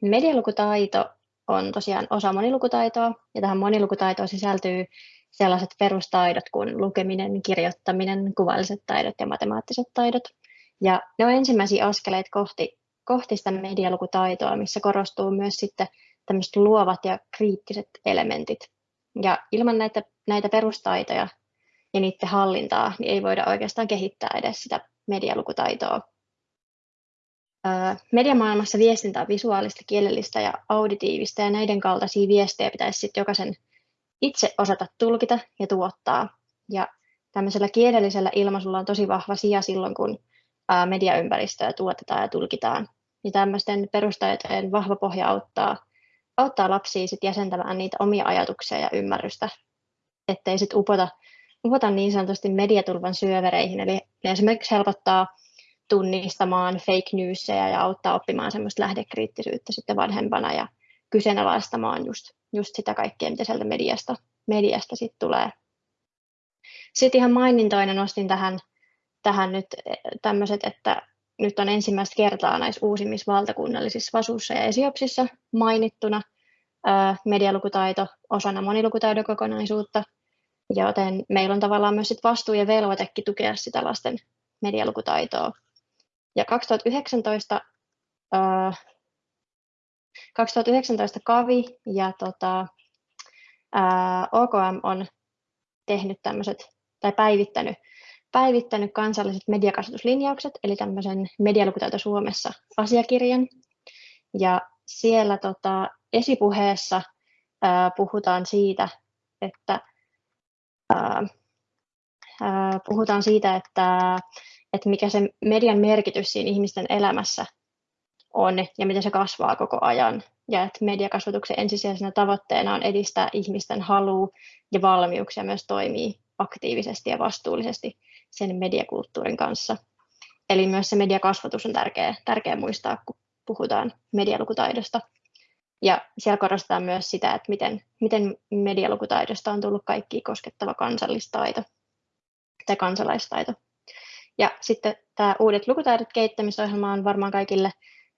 medialukutaito on tosiaan osa monilukutaitoa, ja tähän monilukutaitoon sisältyy sellaiset perustaidot kuin lukeminen, kirjoittaminen, kuvalliset taidot ja matemaattiset taidot. Ja ne on ensimmäisiä askeleita kohti, kohti sitä medialukutaitoa, missä korostuu myös sitten tämmöiset luovat ja kriittiset elementit. Ja ilman näitä, näitä perustaitoja ja niiden hallintaa, niin ei voida oikeastaan kehittää edes sitä medialukutaitoa. Mediamaailmassa viestintä on visuaalista, kielellistä ja auditiivista, ja näiden kaltaisia viestejä pitäisi sitten jokaisen itse osata tulkita ja tuottaa. Ja tämmöisellä kielellisellä ilmaisulla on tosi vahva sija silloin, kun mediaympäristöä tuotetaan ja tulkitaan. Ja tämmöisten perustaitojen vahva pohja auttaa, auttaa lapsia sit jäsentämään niitä omia ajatuksia ja ymmärrystä, ettei sitten upota, upota niin sanotusti mediatulvan syövereihin. Eli ne esimerkiksi helpottaa tunnistamaan fake newsia ja auttaa oppimaan semmoista lähdekriittisyyttä sitten vanhempana ja kyseenalaistamaan just, just sitä kaikkea, mitä sieltä mediasta, mediasta sitten tulee. Sitten ihan mainintoina nostin tähän, tähän nyt eh, tämmöiset, että nyt on ensimmäistä kertaa näissä uusimmissa valtakunnallisissa vasuissa ja esiopsissa mainittuna medialukutaito osana monilukutaidon kokonaisuutta, joten meillä on tavallaan myös sit vastuu ja velvoitekin tukea sitä lasten medialukutaitoa. Ja 2019, äh, 2019 KAVI ja tota, äh, OKM on tehnyt tämmöiset, tai päivittänyt, päivittänyt kansalliset mediakasvatuslinjaukset, eli tämmöisen medialukutaito Suomessa asiakirjan. Ja siellä tota, esipuheessa ää, puhutaan siitä, että ää, ää, puhutaan siitä, että että mikä se median merkitys siinä ihmisten elämässä on ja miten se kasvaa koko ajan. Ja että mediakasvatuksen ensisijaisena tavoitteena on edistää ihmisten halua ja valmiuksia myös toimii aktiivisesti ja vastuullisesti sen mediakulttuurin kanssa. Eli myös se mediakasvatus on tärkeä, tärkeä muistaa, kun puhutaan medialukutaidosta. Ja siellä korostetaan myös sitä, että miten, miten medialukutaidosta on tullut kaikki koskettava kansallistaito tai kansalaistaito. Ja sitten tämä Uudet lukutaidot kehittämisohjelma on varmaan kaikille,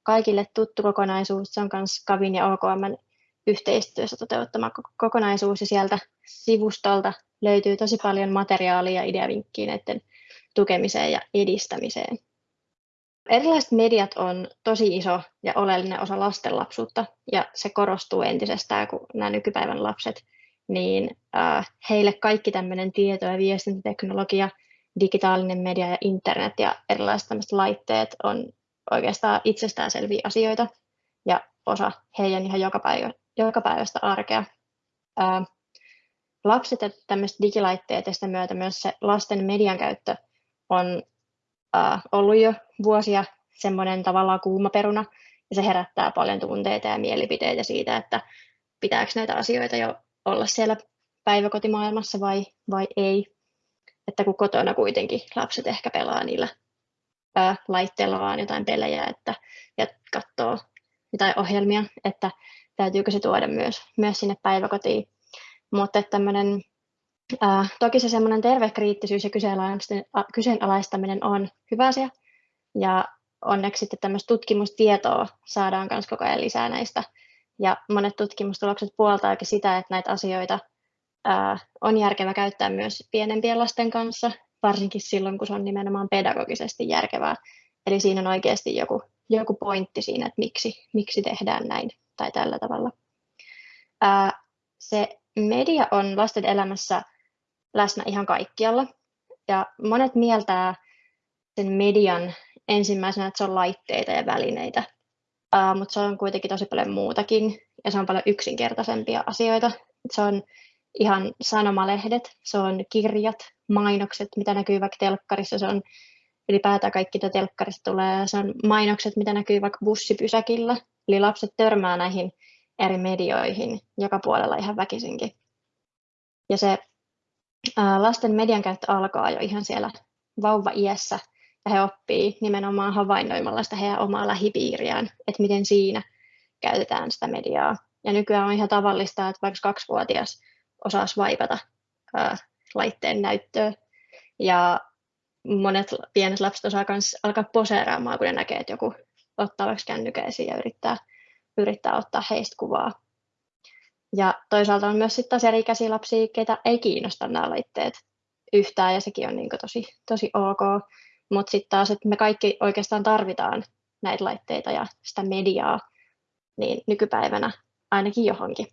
kaikille tuttu kokonaisuus. Se on myös Kavin ja OKM yhteistyössä toteuttama kokonaisuus ja sieltä sivustolta löytyy tosi paljon materiaalia ja ideavinkkiä näiden tukemiseen ja edistämiseen. Erilaiset mediat on tosi iso ja oleellinen osa lasten lapsuutta ja se korostuu entisestään, kun nämä nykypäivän lapset, niin äh, heille kaikki tämmöinen tieto- ja viestintäteknologia – digitaalinen media ja internet ja erilaiset tämmöiset laitteet on oikeastaan itsestäänselviä asioita ja osa heidän ihan joka, päivä, joka päivästä arkea. Ää, lapset ja tämmöiset digilaitteet ja sitä myötä myös se lasten median käyttö on ää, ollut jo vuosia semmoinen tavallaan kuuma peruna ja se herättää paljon tunteita ja mielipiteitä siitä, että pitääkö näitä asioita jo olla siellä päiväkotimaailmassa vai, vai ei että kun kotona kuitenkin lapset ehkä pelaa niillä ää, laitteilla vaan jotain pelejä että, ja katsoo jotain ohjelmia, että täytyykö se tuoda myös, myös sinne päiväkotiin. Mutta tämmöinen, ää, toki se semmoinen terve kriittisyys ja kyseenalaistaminen on hyvä asia. Ja onneksi sitten tämmöistä tutkimustietoa saadaan myös koko ajan lisää näistä. Ja monet tutkimustulokset puoltaakin sitä, että näitä asioita on järkevä käyttää myös pienempien lasten kanssa, varsinkin silloin, kun se on nimenomaan pedagogisesti järkevää. Eli siinä on oikeasti joku, joku pointti siinä, että miksi, miksi tehdään näin tai tällä tavalla. se media on lasten elämässä läsnä ihan kaikkialla. Ja monet mieltää sen median ensimmäisenä, että se on laitteita ja välineitä, mutta se on kuitenkin tosi paljon muutakin ja se on paljon yksinkertaisempia asioita. Se on ihan sanomalehdet, se on kirjat, mainokset, mitä näkyy vaikka telkkarissa, se on ylipäätään kaikki, mitä telkkarista tulee, se on mainokset, mitä näkyy vaikka bussipysäkillä, eli lapset törmää näihin eri medioihin joka puolella ihan väkisinkin. Ja se lasten median käyttö alkaa jo ihan siellä vauva-iässä, ja he oppii nimenomaan havainnoimalla sitä heidän omaa lähipiiriään, että miten siinä käytetään sitä mediaa. Ja nykyään on ihan tavallista, että vaikka kaksivuotias swipata ää, laitteen näyttöä. Ja monet pienet lapset osaa myös alkaa poseeraamaan, kun ne näkee, että joku ottaa vaikka kännykäisiä ja yrittää yrittää ottaa heistä kuvaa. Ja toisaalta on myös sitten taas eri-ikäisiä lapsia, ketä ei kiinnosta nämä laitteet yhtään, ja sekin on niin tosi, tosi ok. Mutta sitten taas, että me kaikki oikeastaan tarvitaan näitä laitteita ja sitä mediaa, niin nykypäivänä ainakin johonkin.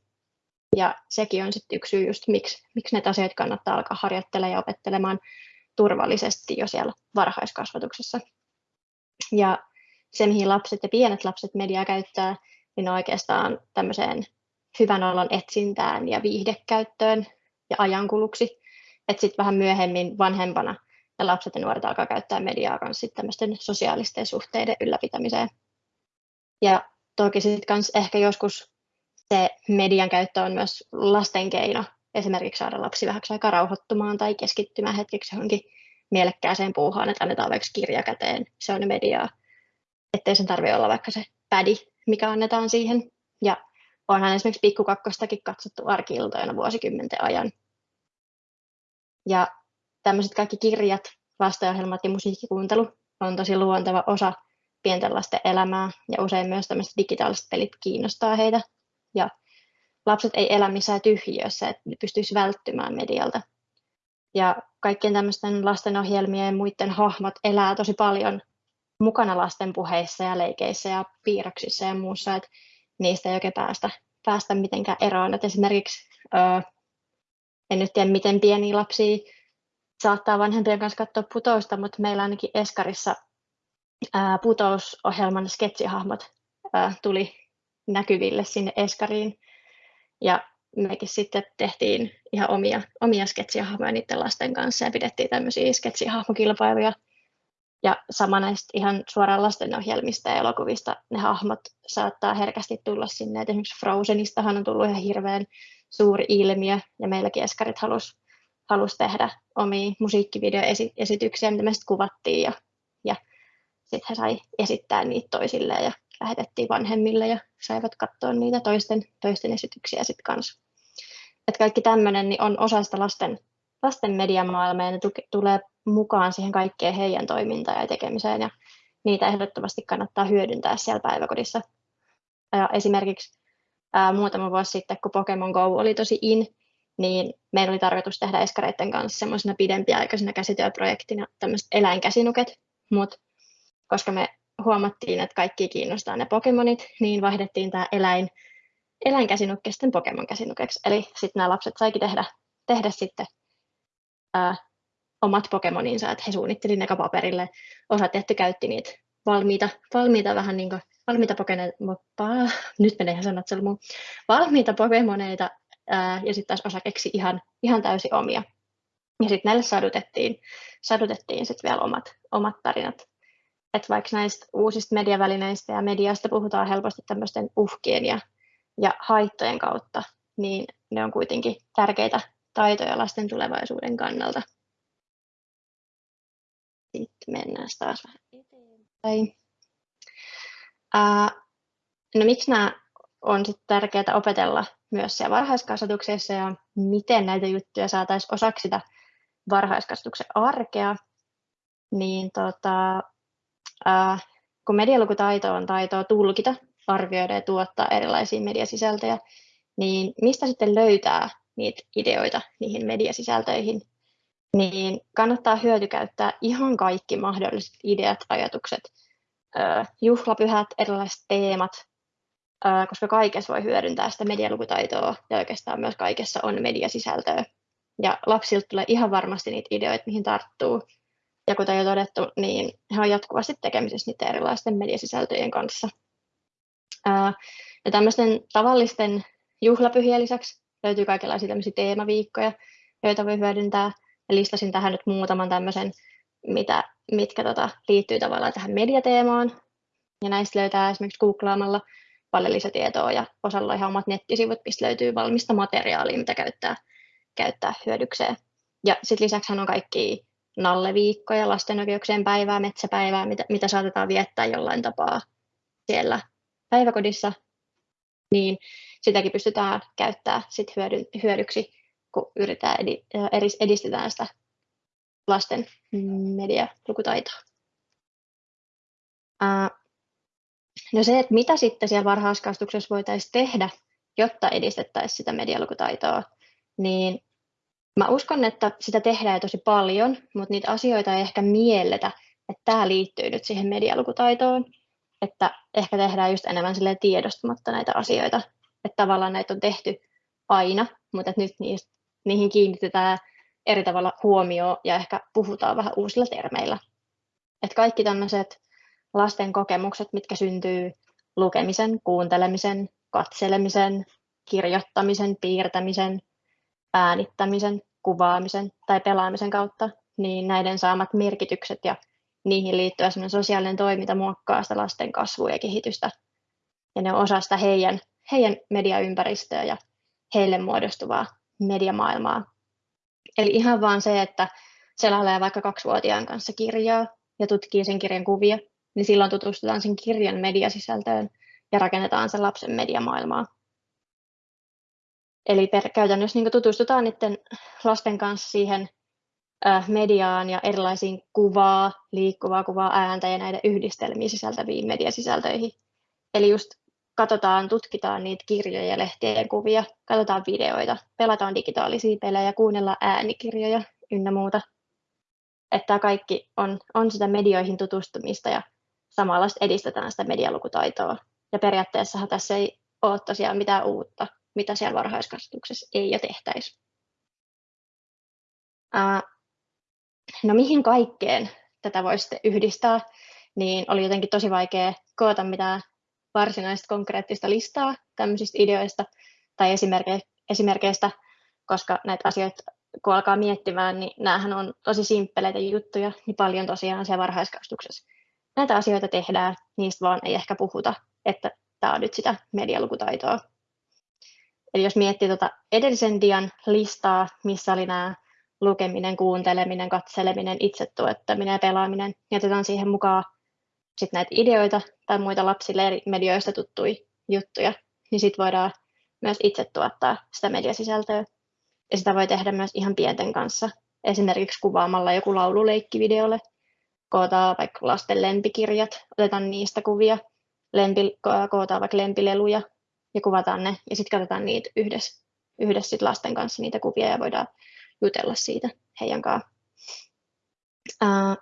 Ja sekin on sitten yksi syy just, miksi, miksi näitä asioita kannattaa alkaa harjoittelemaan ja opettelemaan turvallisesti jo siellä varhaiskasvatuksessa. Ja se, mihin lapset ja pienet lapset mediaa käyttää, niin on oikeastaan tämmöiseen hyvän olon etsintään ja viihdekäyttöön ja ajankuluksi. Että sitten vähän myöhemmin vanhempana ja lapset ja nuoret alkaa käyttää mediaa myös tämmöisten sosiaalisten suhteiden ylläpitämiseen. Ja toki sitten ehkä joskus se median käyttö on myös lasten keino esimerkiksi saada lapsi vähäksi aikaa rauhoittumaan tai keskittymään hetkeksi johonkin mielekkääseen puuhaan, että annetaan vaikka kirja käteen, se on mediaa, ettei sen tarvitse olla vaikka se pädi, mikä annetaan siihen. Ja onhan esimerkiksi pikkukakkostakin katsottu arkiiltoina vuosikymmenten ajan. Ja tämmöiset kaikki kirjat, lastenohjelmat ja musiikkikuuntelu on tosi luonteva osa pienten lasten elämää ja usein myös tämmöiset digitaaliset pelit kiinnostaa heitä. Ja lapset ei elä missään tyhjiössä, että ne pystyisi välttymään medialta. Ja kaikkien tämmöisten lastenohjelmien ja muiden hahmot elää tosi paljon mukana lasten puheissa ja leikeissä ja piirroksissa ja muussa, että niistä ei oikein päästä, päästä mitenkään eroon. Et esimerkiksi öö, en nyt tiedä, miten pieniä lapsia saattaa vanhempien kanssa katsoa putousta, mutta meillä ainakin Eskarissa ää, putousohjelman sketsihahmot ää, tuli näkyville sinne Eskariin. Ja mekin sitten tehtiin ihan omia, omia sketsihahmoja niiden lasten kanssa ja pidettiin tämmöisiä sketsihahmokilpailuja. Ja sama näistä ihan suoraan lastenohjelmista ja elokuvista ne hahmot saattaa herkästi tulla sinne. Et esimerkiksi Frozenistahan on tullut ihan hirveän suuri ilmiö ja meilläkin Eskarit halusi halus tehdä omia musiikkivideoesityksiä, mitä me sitten kuvattiin ja, ja sitten he sai esittää niitä toisilleen ja lähetettiin vanhemmille ja saivat katsoa niitä toisten, toisten esityksiä sitten kanssa. Et kaikki tämmöinen niin on osa sitä lasten, lasten mediamaailmaa ja ne tuke, tulee mukaan siihen kaikkeen heidän toimintaan ja tekemiseen ja niitä ehdottomasti kannattaa hyödyntää siellä päiväkodissa. Ja esimerkiksi ää, muutama vuosi sitten, kun Pokemon Go oli tosi in, niin meillä oli tarkoitus tehdä eskareiden kanssa semmoisena pidempiaikaisena käsityöprojektina tämmöiset eläinkäsinuket, mutta koska me huomattiin, että kaikki kiinnostaa ne Pokemonit, niin vaihdettiin tämä eläin, eläinkäsinukke sitten Pokemon-käsinukeksi. Eli sitten nämä lapset saikin tehdä, tehdä sitten ää, omat Pokemoninsa, että he suunnitteli ne paperille. Osa tehty käytti niitä valmiita, valmiita vähän niin kuin, valmiita Pokemoneita, nyt menee ihan sanat valmiita Pokemoneita, ää, ja sitten taas osa keksi ihan, ihan täysin omia. Ja sitten näille sadutettiin, sadutettiin sitten vielä omat, omat tarinat että vaikka näistä uusista mediavälineistä ja mediasta puhutaan helposti tämmöisten uhkien ja, ja haittojen kautta, niin ne on kuitenkin tärkeitä taitoja lasten tulevaisuuden kannalta. Sitten mennään taas vähän eteenpäin. Ää, no miksi nämä on sitten tärkeää opetella myös siellä varhaiskasvatuksessa ja miten näitä juttuja saataisiin osaksi sitä varhaiskasvatuksen arkea, niin tota, äh, kun medialukutaito on taitoa tulkita, arvioida ja tuottaa erilaisia mediasisältöjä, niin mistä sitten löytää niitä ideoita niihin mediasisältöihin, niin kannattaa hyötykäyttää ihan kaikki mahdolliset ideat, ajatukset, juhlapyhät, erilaiset teemat, koska kaikessa voi hyödyntää sitä medialukutaitoa ja oikeastaan myös kaikessa on mediasisältöä. Ja lapsilta tulee ihan varmasti niitä ideoita, mihin tarttuu. Ja kuten jo todettu, niin he on jatkuvasti tekemisissä niiden erilaisten mediasisältöjen kanssa. Ja tämmöisten tavallisten juhlapyhien lisäksi löytyy kaikenlaisia tämmöisiä teemaviikkoja, joita voi hyödyntää. Ja listasin tähän nyt muutaman tämmöisen, mitä, mitkä tota, liittyy tavallaan tähän mediateemaan. Ja näistä löytää esimerkiksi googlaamalla paljon lisätietoa ja osalla ihan omat nettisivut, mistä löytyy valmista materiaalia, mitä käyttää, käyttää hyödykseen. Ja sitten lisäksi on kaikki nalleviikkoja, lasten oikeuksien päivää, metsäpäivää, mitä, mitä saatetaan viettää jollain tapaa siellä päiväkodissa, niin sitäkin pystytään käyttämään sit hyödy, hyödyksi, kun yritetään edi, edistetään sitä lasten medialukutaitoa. No se, että mitä sitten siellä varhaiskasvatuksessa voitaisiin tehdä, jotta edistettäisiin sitä medialukutaitoa, niin mä uskon, että sitä tehdään jo tosi paljon, mutta niitä asioita ei ehkä mielletä, että tämä liittyy nyt siihen medialukutaitoon, että ehkä tehdään just enemmän tiedostamatta näitä asioita, että tavallaan näitä on tehty aina, mutta nyt niihin kiinnitetään eri tavalla huomioon ja ehkä puhutaan vähän uusilla termeillä. Että kaikki tämmöiset lasten kokemukset, mitkä syntyy lukemisen, kuuntelemisen, katselemisen, kirjoittamisen, piirtämisen, äänittämisen, kuvaamisen tai pelaamisen kautta, niin näiden saamat merkitykset ja niihin liittyvä sosiaalinen toiminta muokkaa sitä lasten kasvua ja kehitystä. Ja ne on osa sitä heidän, heidän mediaympäristöä ja heille muodostuvaa mediamaailmaa. Eli ihan vaan se, että selailee vaikka kaksivuotiaan kanssa kirjaa ja tutkii sen kirjan kuvia, niin silloin tutustutaan sen kirjan mediasisältöön ja rakennetaan sen lapsen mediamaailmaa. Eli per, käytännössä niin tutustutaan niiden lasten kanssa siihen mediaan ja erilaisiin kuvaa, liikkuvaa kuvaa, ääntä ja näiden yhdistelmiä sisältäviin mediasisältöihin. Eli just katsotaan, tutkitaan niitä kirjoja ja lehtien kuvia, katsotaan videoita, pelataan digitaalisia pelejä, kuunnellaan äänikirjoja ynnä muuta. Että tämä kaikki on, on sitä medioihin tutustumista ja samalla edistetään sitä medialukutaitoa. Ja periaatteessahan tässä ei ole tosiaan mitään uutta, mitä siellä varhaiskasvatuksessa ei jo tehtäisi. No mihin kaikkeen tätä voi sitten yhdistää, niin oli jotenkin tosi vaikea koota mitään varsinaista konkreettista listaa tämmöisistä ideoista tai esimerkkeistä, koska näitä asioita kun alkaa miettimään, niin näähän on tosi simppeleitä juttuja, niin paljon tosiaan siellä varhaiskasvatuksessa. Näitä asioita tehdään, niistä vaan ei ehkä puhuta, että tämä on nyt sitä medialukutaitoa. Eli jos miettii tuota edellisen dian listaa, missä oli nämä lukeminen, kuunteleminen, katseleminen, itsetuottaminen ja pelaaminen, niin otetaan siihen mukaan sit näitä ideoita tai muita lapsille eri medioista tuttuja juttuja, niin sitten voidaan myös itse tuottaa sitä mediasisältöä. Ja sitä voi tehdä myös ihan pienten kanssa, esimerkiksi kuvaamalla joku laululeikki videolle, kootaan vaikka lasten lempikirjat, otetaan niistä kuvia, lempi, kootaan vaikka lempileluja ja kuvataan ne, ja sitten katsotaan niitä yhdessä, yhdessä sit lasten kanssa niitä kuvia ja voidaan jutella siitä heidän kanssaan.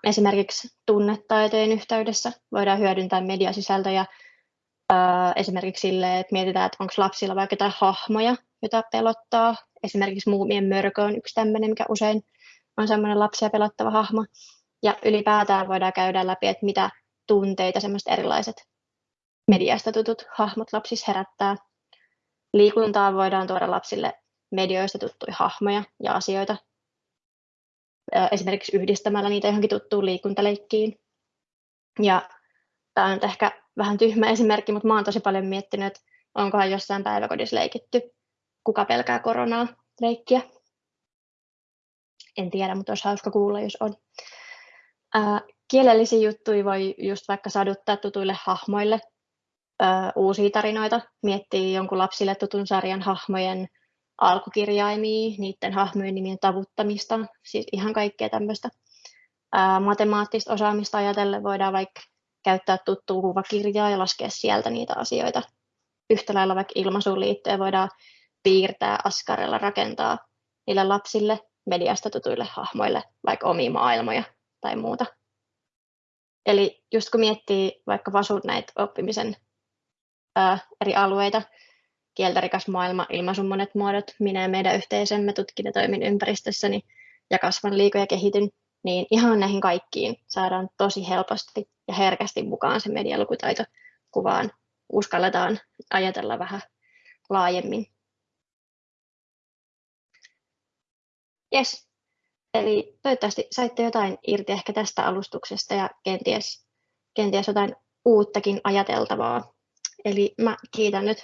Esimerkiksi tunnetaitojen yhteydessä voidaan hyödyntää mediasisältöjä esimerkiksi sille, että mietitään, että onko lapsilla vaikka jotain hahmoja, joita pelottaa. Esimerkiksi Muumien mörkö on yksi tämmöinen, mikä usein on semmoinen lapsia pelottava hahmo. Ja ylipäätään voidaan käydä läpi, että mitä tunteita semmoiset erilaiset mediasta tutut hahmot lapsissa herättää. Liikuntaa voidaan tuoda lapsille medioista tuttuja hahmoja ja asioita, esimerkiksi yhdistämällä niitä johonkin tuttuun liikuntaleikkiin. Ja tämä on ehkä vähän tyhmä esimerkki, mutta oon tosi paljon miettinyt, että onkohan jossain päiväkodissa leikitty kuka pelkää koronaa leikkiä. En tiedä, mutta olisi hauska kuulla, jos on. Kielellisiä juttuja voi just vaikka saduttaa tutuille hahmoille ää, uusia tarinoita, miettii jonkun lapsille tutun sarjan hahmojen alkukirjaimia, niiden hahmojen nimien tavuttamista, siis ihan kaikkea tämmöistä. matemaattista osaamista ajatellen voidaan vaikka käyttää tuttua kuvakirjaa ja laskea sieltä niitä asioita. Yhtä lailla vaikka ilmaisuun liittyen voidaan piirtää askarella, rakentaa niille lapsille mediasta tutuille hahmoille vaikka omia maailmoja tai muuta. Eli just kun miettii vaikka vasut näitä oppimisen eri alueita, kieltärikas maailma, ilmaisun monet muodot, minä ja meidän yhteisömme tutkin ja toimin ympäristössäni ja kasvan, liikon ja kehityn, niin ihan näihin kaikkiin saadaan tosi helposti ja herkästi mukaan se medialukutaito kuvaan. Uskalletaan ajatella vähän laajemmin. Yes. Eli toivottavasti saitte jotain irti ehkä tästä alustuksesta ja kenties, kenties jotain uuttakin ajateltavaa. Eli mä kiitän nyt